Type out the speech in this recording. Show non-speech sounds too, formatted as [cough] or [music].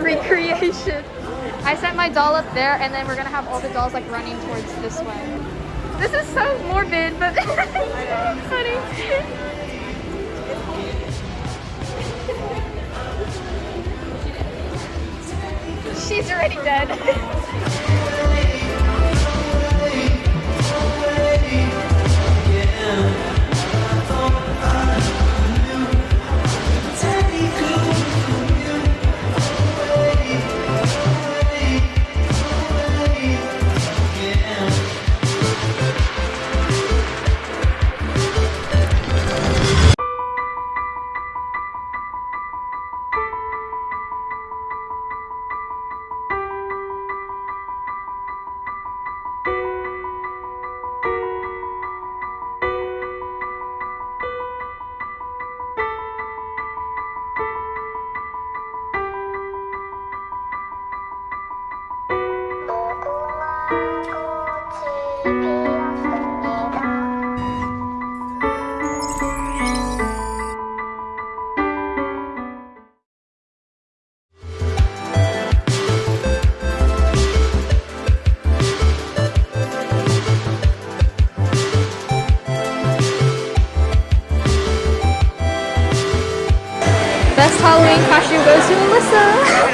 Recreation. I sent my doll up there and then we're gonna have all the dolls like running towards this way. This is so morbid, but [laughs] funny. She's already dead. [laughs] Best Halloween costume goes to Alyssa.